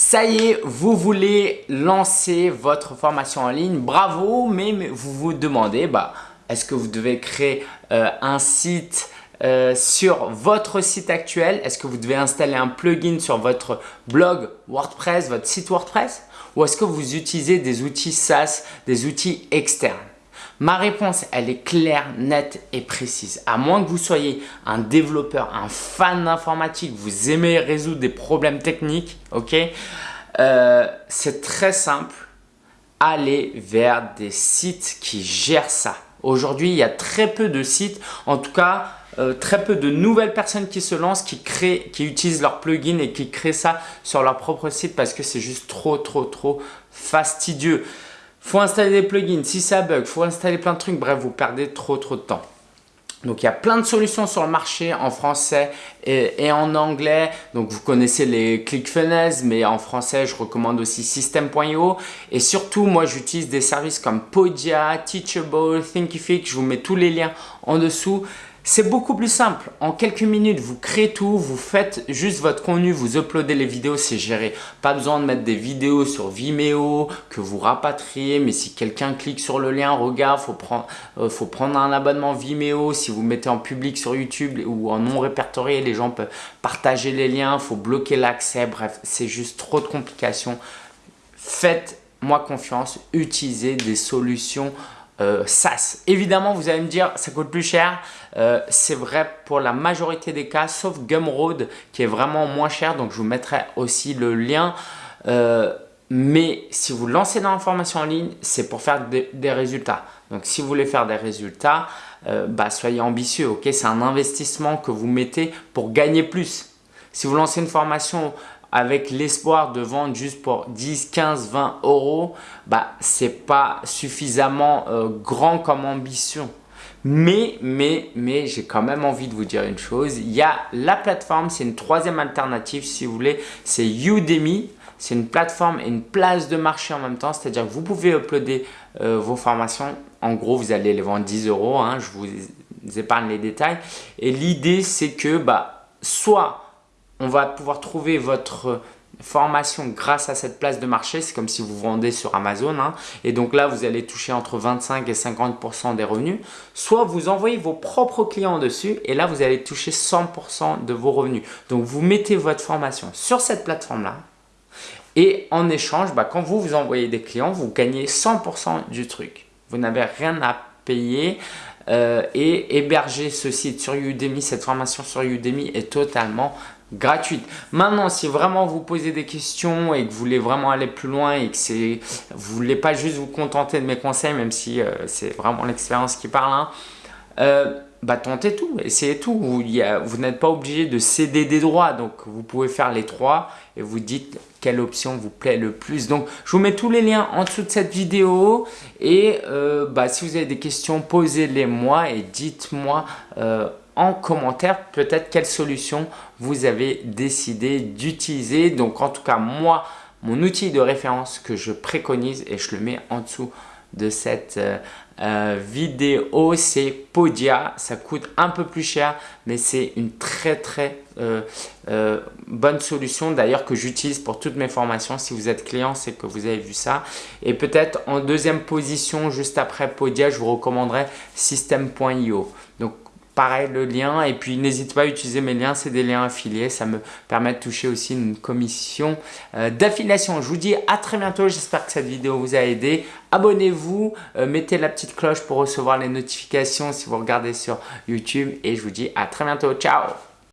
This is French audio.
Ça y est, vous voulez lancer votre formation en ligne, bravo, mais, vous vous demandez, bah, est-ce que vous devez créer euh, un site euh, sur votre site actuel? Est-ce que vous devez installer un plugin sur votre blog WordPress, votre site WordPress? Ou est-ce que vous utilisez des outils SaaS, des outils externes? Ma réponse, elle est claire, nette et précise. À moins que vous soyez un développeur, un fan d'informatique, vous aimez résoudre des problèmes techniques, ok euh, C'est très simple. Allez vers des sites qui gèrent ça. Aujourd'hui, il y a très peu de sites, en tout cas, euh, très peu de nouvelles personnes qui se lancent, qui créent, qui utilisent leur plugin et qui créent ça sur leur propre site parce que c'est juste trop, trop, trop fastidieux faut installer des plugins, si ça bug, faut installer plein de trucs, bref, vous perdez trop trop de temps. Donc, il y a plein de solutions sur le marché en français et, en anglais. Donc, vous connaissez les ClickFunnels, mais en français, je recommande aussi System.io. Et surtout, moi, j'utilise des services comme Podia, Teachable, Thinkific. Je vous mets tous les liens en dessous. C'est beaucoup plus simple. En quelques minutes, vous créez tout, vous faites juste votre contenu, vous uploadez les vidéos, c'est géré. Pas besoin de mettre des vidéos sur Vimeo que vous rapatriez, mais si quelqu'un clique sur le lien, regarde, faut prendre, euh, faut prendre un abonnement Vimeo. Si vous mettez en public sur YouTube ou en non répertorié, les gens peuvent partager les liens, faut bloquer l'accès. Bref, c'est juste trop de complications. Faites-moi confiance, utilisez des solutions euh, SaaS. Évidemment, vous allez me dire, ça coûte plus cher. Euh, c'est vrai pour la majorité des cas, sauf Gumroad qui est vraiment moins cher. Donc, je vous mettrai aussi le lien. Euh, mais si vous lancez dans la formation en ligne, c'est pour faire des, résultats. Donc, si vous voulez faire des résultats, bah, soyez ambitieux. ok? C'est un investissement que vous mettez pour gagner plus. Si vous lancez une formation avec l'espoir de vendre juste pour 10, 15, 20 euros, bah, ce n'est pas suffisamment euh, grand comme ambition. Mais, mais, mais, j'ai quand même envie de vous dire une chose. Il y a la plateforme, c'est une troisième alternative si vous voulez, c'est Udemy. C'est une plateforme et une place de marché en même temps, c'est-à-dire que vous pouvez uploader euh, vos formations. En gros, vous allez les vendre 10 euros, hein, je vous épargne les détails. Et l'idée, c'est que bah, soit on va pouvoir trouver votre formation grâce à cette place de marché. C'est comme si vous vendez sur Amazon. Hein. Et donc là, vous allez toucher entre 25 et 50% des revenus. Soit vous envoyez vos propres clients dessus et là, vous allez toucher 100% de vos revenus. Donc, vous mettez votre formation sur cette plateforme-là. Et en échange, bah, quand vous vous envoyez des clients, vous gagnez 100% du truc. Vous n'avez rien à payer. Euh, et héberger ce site sur Udemy, cette formation sur Udemy est totalement gratuite. Maintenant, si vraiment vous posez des questions et que vous voulez vraiment aller plus loin et que vous voulez pas juste vous contenter de mes conseils, même si euh, c'est vraiment l'expérience qui parle, hein, euh, bah, tentez tout, essayez tout. Vous, n'êtes pas obligé de céder des droits, donc vous pouvez faire les trois et vous dites quelle option vous plaît le plus. Donc, je vous mets tous les liens en dessous de cette vidéo et euh, bah, si vous avez des questions, posez-les moi et dites-moi en commentaire peut-être quelle solution vous avez décidé d'utiliser. Donc en tout cas, moi, mon outil de référence que je préconise et je le mets en dessous de cette euh, euh, vidéo, c'est Podia. Ça coûte un peu plus cher, mais c'est une très très euh, bonne solution d'ailleurs que j'utilise pour toutes mes formations. Si vous êtes client, c'est que vous avez vu ça. Et peut-être en deuxième position, juste après Podia, je vous recommanderais System.io. Pareil le lien. Et puis n'hésitez pas à utiliser mes liens, c'est des liens affiliés, ça me permet de toucher aussi une commission euh, d'affiliation. Je vous dis à très bientôt, j'espère que cette vidéo vous a aidé. Abonnez-vous, euh, mettez la petite cloche pour recevoir les notifications si vous regardez sur YouTube. Et je vous dis à très bientôt, ciao